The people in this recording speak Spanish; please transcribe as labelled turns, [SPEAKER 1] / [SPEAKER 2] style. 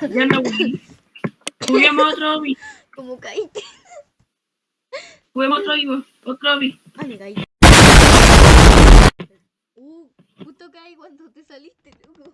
[SPEAKER 1] Ya no, güey. Juguemos otro hobby.
[SPEAKER 2] Como caíste.
[SPEAKER 1] Juguemos otro hobby. Otro hobby.
[SPEAKER 2] Ah, me caí. Uh, justo caí cuando te saliste, loco.